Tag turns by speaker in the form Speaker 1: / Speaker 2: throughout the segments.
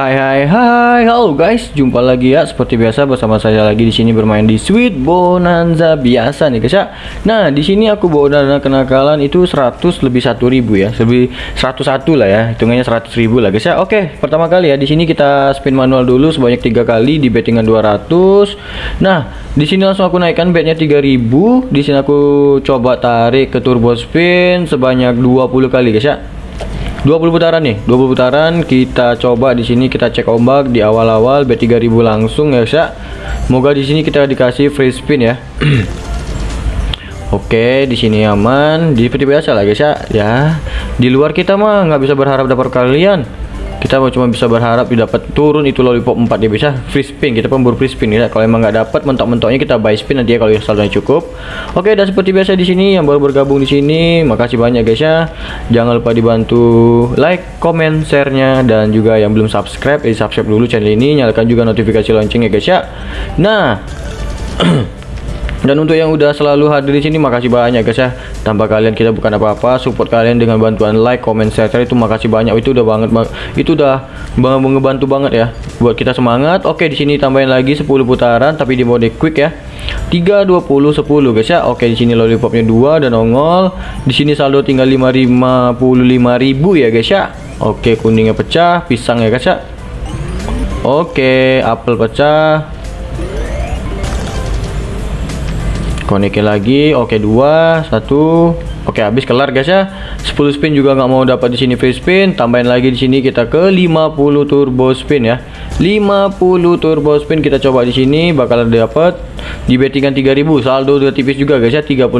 Speaker 1: Hai hai hai, halo guys, jumpa lagi ya seperti biasa bersama saya lagi di sini bermain di Sweet Bonanza biasa nih guys ya. Nah, di sini aku bawa dana kenakalan itu 100 lebih 1000 ya, lebih 101 lah ya, hitungannya 100 ribu lah guys ya. Oke, pertama kali ya di sini kita spin manual dulu sebanyak tiga kali di bettingan 200. Nah, di sini langsung aku naikkan betnya 3000. Di sini aku coba tarik ke turbo spin sebanyak 20 kali guys ya. 20 putaran nih 20 putaran. Kita coba di sini kita cek ombak di awal-awal B3000 langsung ya guys ya semoga di sini kita dikasih free spin ya. Oke di sini aman. Di seperti biasa lah guys ya. Ya di luar kita mah nggak bisa berharap dapat kalian kita cuma bisa berharap dapat turun itu lollipop 4 ya bisa free spin. Kita pemburu free spin ya. Kalau emang nggak dapat mentok-mentoknya kita buy spin nanti ya kalau saldonya cukup. Oke dan seperti biasa di sini yang baru bergabung di sini makasih banyak guys ya. Jangan lupa dibantu like comment share-nya dan juga yang belum subscribe eh subscribe dulu channel ini. Nyalakan juga notifikasi lonceng ya guys ya. Nah dan untuk yang udah selalu hadir di sini makasih banyak guys ya. Tanpa kalian kita bukan apa-apa. Support kalian dengan bantuan like comment share itu makasih banyak. Itu udah banget itu udah banget ngebantu banget ya buat kita semangat. Oke di sini tambahin lagi 10 putaran tapi di mode quick ya. 3 20 10 guys ya. Oke di sini lollipopnya 2 dan nongol. Di sini saldo tinggal 555.000 ya guys ya. Oke kuningnya pecah pisang ya guys ya. Oke apel pecah konekin lagi oke dua satu. Oke habis kelar guys ya. 10 spin juga nggak mau dapat di sini free spin. Tambahin lagi di sini kita ke 50 turbo spin ya. 50 turbo spin kita coba di sini bakal dapat di bettingan 3000 saldo udah tipis juga guys ya. 36.000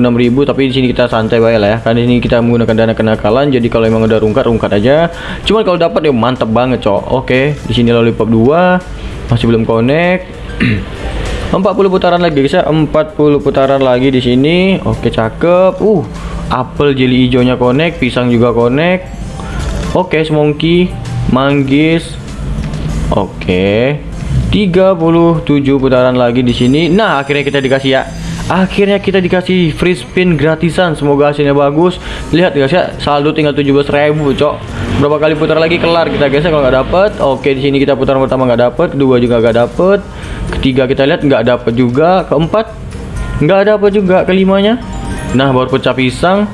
Speaker 1: tapi di sini kita santai baik lah ya. Karena ini kita menggunakan dana kenakalan jadi kalau emang udah rungkat rungkat aja. Cuman kalau dapat ya mantap banget cok. Oke di sini lollipop 2 masih belum connect 40 putaran lagi guys ya. 40 putaran lagi di sini. Oke cakep. Uh apel jeli hijaunya connect pisang juga connect. Oke semongki manggis. Oke 37 putaran lagi di sini. Nah akhirnya kita dikasih ya akhirnya kita dikasih free spin gratisan. Semoga hasilnya bagus. Lihat guys ya saldo tinggal 17.000 cok. Berapa kali putar lagi kelar kita guys ya. Kalau nggak dapet oke di sini kita putaran pertama nggak dapet kedua juga nggak dapet ketiga kita lihat nggak dapet juga keempat nggak dapet juga kelimanya. Nah baru pecah pisang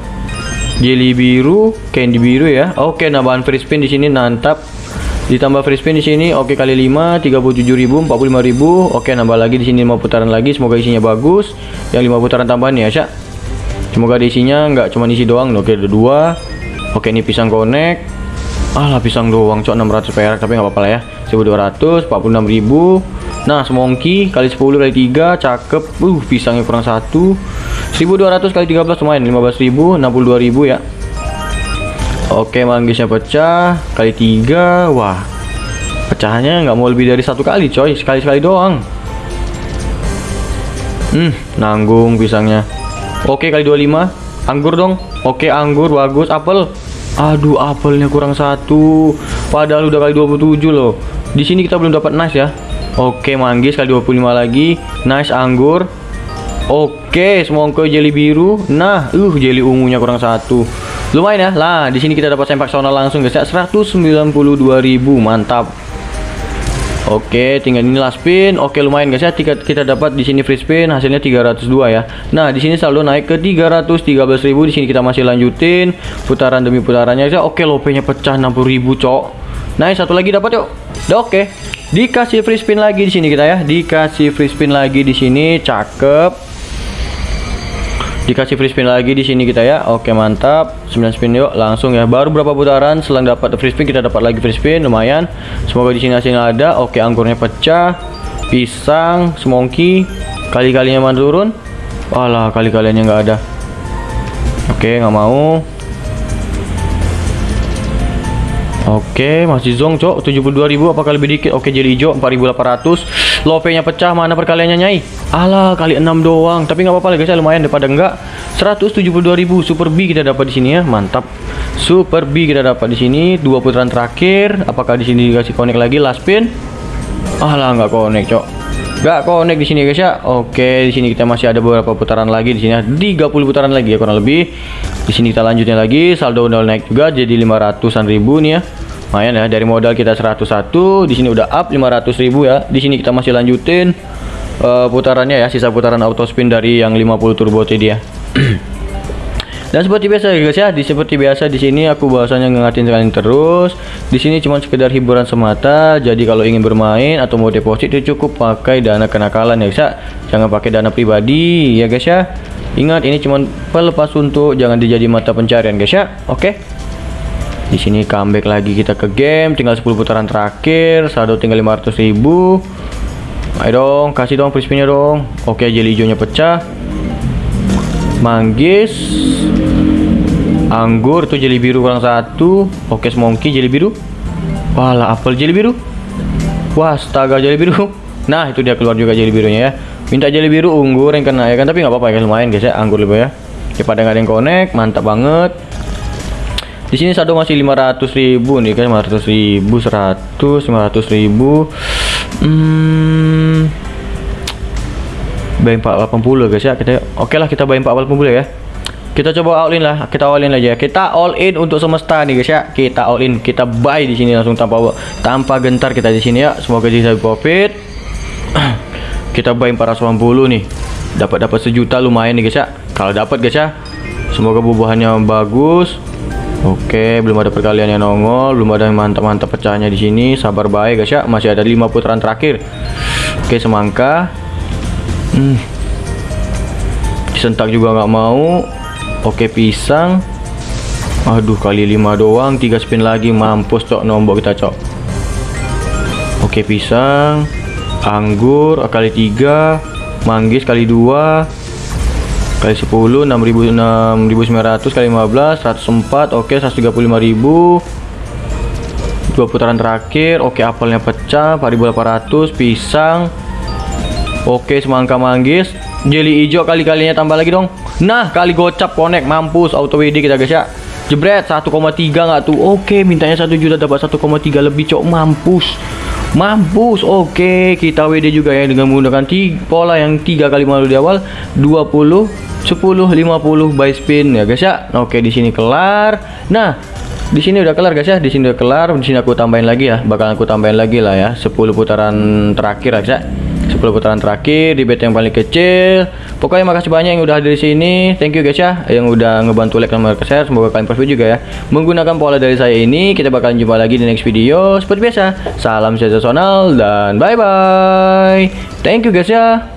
Speaker 1: jelly biru candy biru ya. Oke nambahan free spin di sini nantap ditambah free spin di sini oke kali 5 37.000 45.000 oke nambah lagi di sini 5 putaran lagi semoga isinya bagus yang 5 putaran tambahan ya Syak. Semoga di isinya nggak cuma isi doang. Oke ada dua. Oke ini pisang connect alah pisang doang cok. 600 perak tapi nggak apa-apa lah ya. 1200 46.000 nah semongki kali 10 kali 3 cakep. Uh pisangnya kurang satu. 1200 kali 13 lumayan. 15.000 62.000 ya. Oke manggisnya pecah. Kali tiga wah. Pecahnya nggak mau lebih dari satu kali coy. Sekali sekali doang hmm nanggung pisangnya. Oke kali 25 anggur dong. Oke anggur bagus apel. Aduh apelnya kurang satu. Padahal udah kali 27 loh. Di sini kita belum dapat nice ya. Oke manggis kali 25 lagi. Nice anggur. Oke semongko jeli biru. Nah uh jeli ungunya kurang satu. Lumayan ya. Lah di sini kita dapat sempak sonal langsung guys ya. 192.000 mantap Oke, tinggal ini last spin. Oke, lumayan guys ya. Kita, kita dapat di sini free spin hasilnya 302 ya. Nah, di sini saldo naik ke 313.000. Di sini kita masih lanjutin putaran demi putarannya ya. Oke, lopenya pecah 60.000, cok. Nah, satu lagi dapat yuk. Udah oke. Dikasih free spin lagi di sini kita ya. Dikasih free spin lagi di sini. Cakep dikasih free spin lagi di sini kita ya. Oke mantap. 9 spin yuk langsung ya. Baru berapa putaran selang dapat free spin kita dapat lagi free spin lumayan. Semoga di sini hasilnya ada. Oke anggurnya pecah. Pisang semongki. Kali-kalinya mana turun. Walah kali-kalinya nggak ada. Oke nggak mau. Oke, masih zong, Cok. 72.000 apakah lebih dikit? Oke, jadi hijau 4.800. Lope-nya pecah, mana perkaliannya, Nyai? Alah, kali 6 doang. Tapi nggak apa-apa guys, ya, lumayan daripada enggak. 172.000 Super B kita dapat di sini ya. Mantap. Super B kita dapat di sini. Dua putaran terakhir. Apakah di sini dikasih connect lagi last spin? Alah, nggak connect, Cok. Nggak connect di sini guys ya. Oke, di sini kita masih ada beberapa putaran lagi di sini ya. 30 putaran lagi ya kurang lebih. Di sini kita lanjutnya lagi. Saldo udah naik juga jadi 500-an ribu nih ya. Lumayan ya dari modal kita 101 di sini udah up 500.000 ya. Di sini kita masih lanjutin uh, putarannya ya sisa putaran auto spin dari yang 50 turbo tadi ya. Dan seperti biasa ya guys ya di seperti biasa di sini aku bahasanya ngingatin kalian terus. Di sini cuma sekedar hiburan semata jadi kalau ingin bermain atau mau deposit itu cukup pakai dana kenakalan ya guys ya. Jangan pakai dana pribadi ya guys ya. Ingat ini cuma pelepas untuk jangan dijadi mata pencarian guys ya. Oke. okay? Di sini comeback lagi kita ke game tinggal 10 putaran terakhir saldo tinggal 500 ribu. Ayo dong kasih dong free dong. Oke jeli hijaunya pecah. Manggis. Anggur tuh jeli biru kurang satu. Oke semongki jeli biru. Wala apel jeli biru. Wah astaga jeli biru. Nah itu dia keluar juga jeli birunya ya. Minta jeli biru unggur yang kena ya kan? Tapi nggak apa-apa ya lumayan guys ya anggur lebih ya. Daripada nggak ada yang connect mantap banget di sini saldo masih 500 ribu nih kan? 500 ribu 100 500 ribu. Hmm. Buy 480 guys ya. Kita oke okay lah kita buy 480 ya. Kita coba all in lah kita all in aja. Kita all in untuk semesta nih guys ya. Kita all in kita buy di sini langsung tanpa tanpa gentar kita di sini ya. Semoga bisa profit. Kita buy 480 nih. Dapat dapat sejuta lumayan nih guys ya. Kalau dapat guys ya. Semoga bubuhannya bagus Oke, belum ada perkalian yang nongol, belum ada yang mantap-mantap pecahnya di sini. Sabar baik guys ya, masih ada 5 putaran terakhir. Oke, semangka. Hmm. disentak juga nggak mau. Oke pisang. Aduh kali 5 doang 3 spin lagi. Mampus cok nombok kita cok. Oke pisang. Anggur kali 3 manggis kali 2 kali 10 6900 kali 15 104 oke 135.000 dua putaran terakhir. Oke apelnya pecah. 4800 pisang. Oke semangka manggis. Jelly hijau kali-kalinya tambah lagi dong. Nah kali gocap connect mampus. Auto WD kita guys ya. Jebret 1,3 nggak tuh? Oke mintanya 1 juta dapat 1,3 lebih cok. Mampus Mampus Oke. Kita WD juga ya dengan menggunakan pola yang 3 kali malu di awal 20 10 50 by spin. Ya guys ya. Oke di sini kelar. Nah di sini udah kelar guys ya. Di sini udah kelar. Di sini aku tambahin lagi ya. Bakal aku tambahin lagi lah ya. 10 putaran terakhir guys ya. 10 putaran terakhir di bet yang paling kecil pokoknya makasih banyak yang udah hadir di sini. Thank you guys ya yang udah ngebantu like dan share. Semoga kalian profit juga ya. Menggunakan pola dari saya ini kita bakalan jumpa lagi di next video. Seperti biasa salam sensasional dan bye bye thank you guys ya